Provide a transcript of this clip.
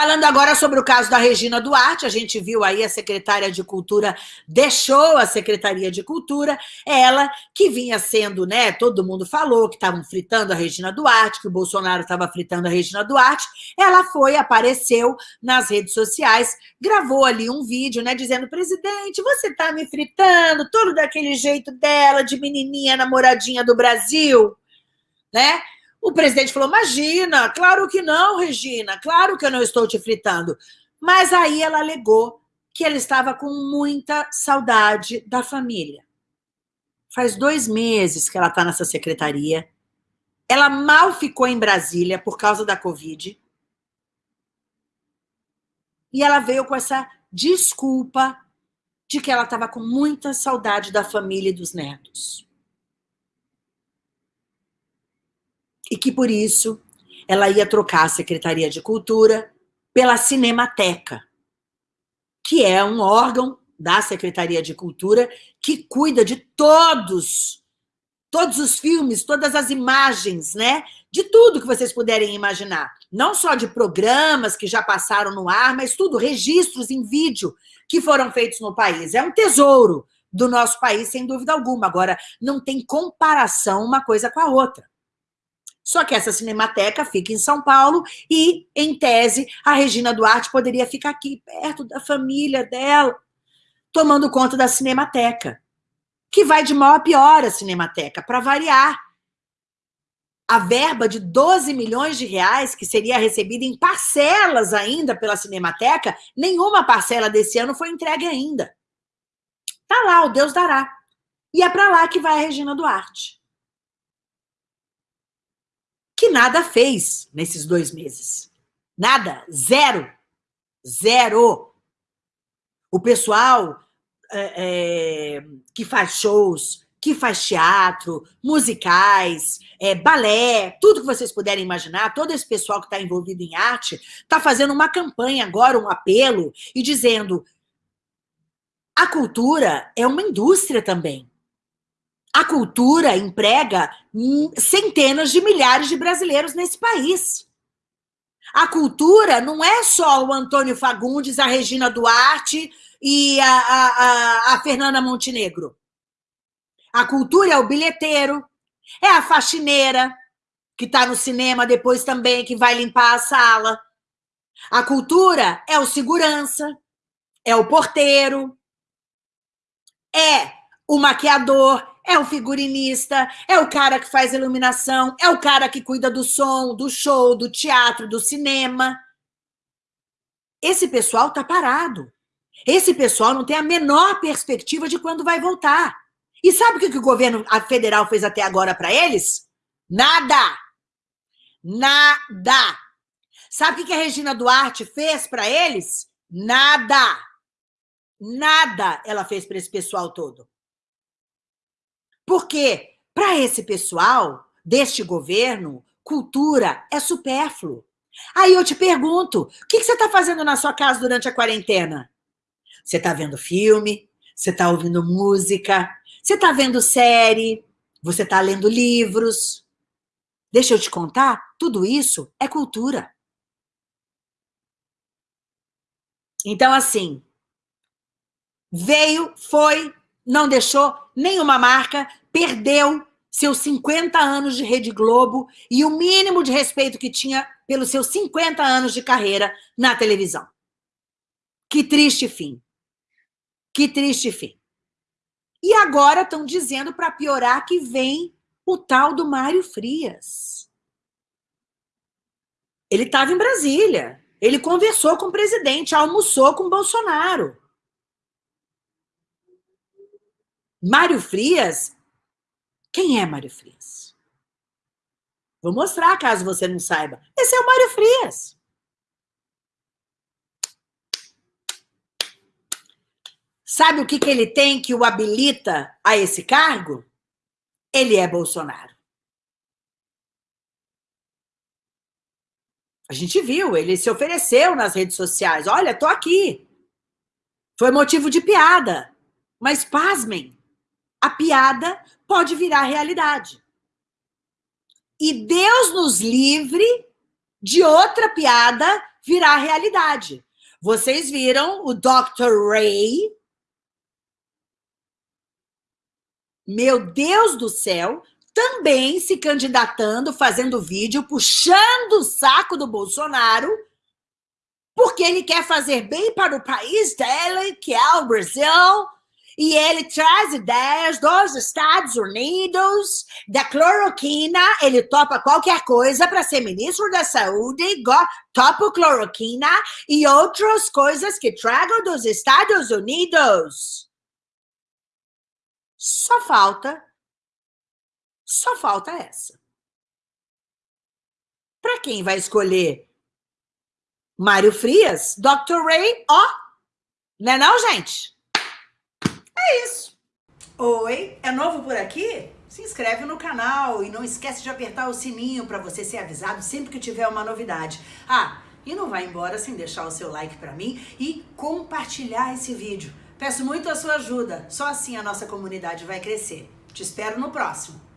Falando agora sobre o caso da Regina Duarte, a gente viu aí a secretária de Cultura deixou a Secretaria de Cultura, ela que vinha sendo, né, todo mundo falou que estavam fritando a Regina Duarte, que o Bolsonaro estava fritando a Regina Duarte, ela foi, apareceu nas redes sociais, gravou ali um vídeo, né, dizendo, presidente, você está me fritando, todo daquele jeito dela, de menininha namoradinha do Brasil, né, o presidente falou, imagina, claro que não, Regina, claro que eu não estou te fritando. Mas aí ela alegou que ela estava com muita saudade da família. Faz dois meses que ela está nessa secretaria. Ela mal ficou em Brasília por causa da Covid. E ela veio com essa desculpa de que ela estava com muita saudade da família e dos netos. E que, por isso, ela ia trocar a Secretaria de Cultura pela Cinemateca, que é um órgão da Secretaria de Cultura que cuida de todos, todos os filmes, todas as imagens, né? De tudo que vocês puderem imaginar. Não só de programas que já passaram no ar, mas tudo, registros em vídeo que foram feitos no país. É um tesouro do nosso país, sem dúvida alguma. Agora, não tem comparação uma coisa com a outra. Só que essa cinemateca fica em São Paulo e, em tese, a Regina Duarte poderia ficar aqui, perto da família dela, tomando conta da cinemateca, que vai de mal a pior a cinemateca, para variar. A verba de 12 milhões de reais, que seria recebida em parcelas ainda pela Cinemateca, nenhuma parcela desse ano foi entregue ainda. Tá lá, o Deus dará. E é para lá que vai a Regina Duarte que nada fez nesses dois meses. Nada, zero, zero. O pessoal é, é, que faz shows, que faz teatro, musicais, é, balé, tudo que vocês puderem imaginar, todo esse pessoal que está envolvido em arte, está fazendo uma campanha agora, um apelo, e dizendo a cultura é uma indústria também. A cultura emprega centenas de milhares de brasileiros nesse país. A cultura não é só o Antônio Fagundes, a Regina Duarte e a, a, a Fernanda Montenegro. A cultura é o bilheteiro, é a faxineira, que está no cinema depois também, que vai limpar a sala. A cultura é o segurança, é o porteiro, é o maquiador, é o figurinista, é o cara que faz iluminação, é o cara que cuida do som, do show, do teatro, do cinema. Esse pessoal está parado. Esse pessoal não tem a menor perspectiva de quando vai voltar. E sabe o que o governo federal fez até agora para eles? Nada! Nada! Sabe o que a Regina Duarte fez para eles? Nada! Nada ela fez para esse pessoal todo. Porque, para esse pessoal deste governo, cultura é supérfluo. Aí eu te pergunto, o que você está fazendo na sua casa durante a quarentena? Você está vendo filme? Você está ouvindo música? Você está vendo série? Você está lendo livros? Deixa eu te contar, tudo isso é cultura. Então, assim, veio, foi, não deixou nenhuma marca, perdeu seus 50 anos de Rede Globo e o mínimo de respeito que tinha pelos seus 50 anos de carreira na televisão. Que triste fim. Que triste fim. E agora estão dizendo para piorar que vem o tal do Mário Frias. Ele estava em Brasília. Ele conversou com o presidente, almoçou com o Bolsonaro. Mário Frias? Quem é Mário Frias? Vou mostrar, caso você não saiba. Esse é o Mário Frias. Sabe o que, que ele tem que o habilita a esse cargo? Ele é Bolsonaro. A gente viu, ele se ofereceu nas redes sociais. Olha, tô aqui. Foi motivo de piada. Mas pasmem, a piada pode virar realidade. E Deus nos livre de outra piada virar realidade. Vocês viram o Dr. Ray, meu Deus do céu, também se candidatando, fazendo vídeo, puxando o saco do Bolsonaro, porque ele quer fazer bem para o país dele, que é o Brasil, e ele traz ideias dos Estados Unidos, da cloroquina, ele topa qualquer coisa para ser ministro da saúde, topa cloroquina e outras coisas que tragam dos Estados Unidos. Só falta, só falta essa. Para quem vai escolher Mário Frias, Dr. Ray, ó, não é não, gente? Isso. Oi, é novo por aqui? Se inscreve no canal e não esquece de apertar o sininho para você ser avisado sempre que tiver uma novidade. Ah, e não vai embora sem deixar o seu like para mim e compartilhar esse vídeo. Peço muito a sua ajuda, só assim a nossa comunidade vai crescer. Te espero no próximo.